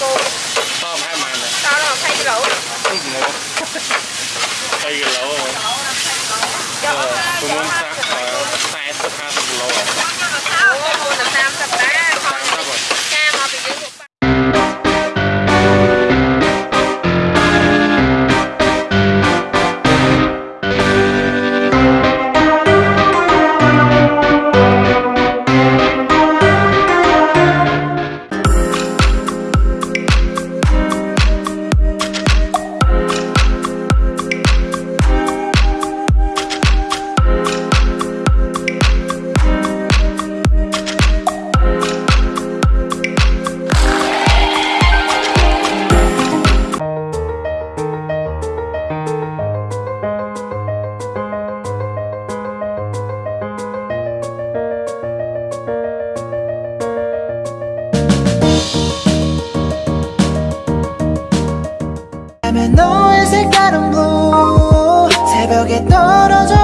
cô? Không hai mày này tao đâu thay cái lỗ? Thay cái lỗ. Rồi ờ, tôi muốn 떨어져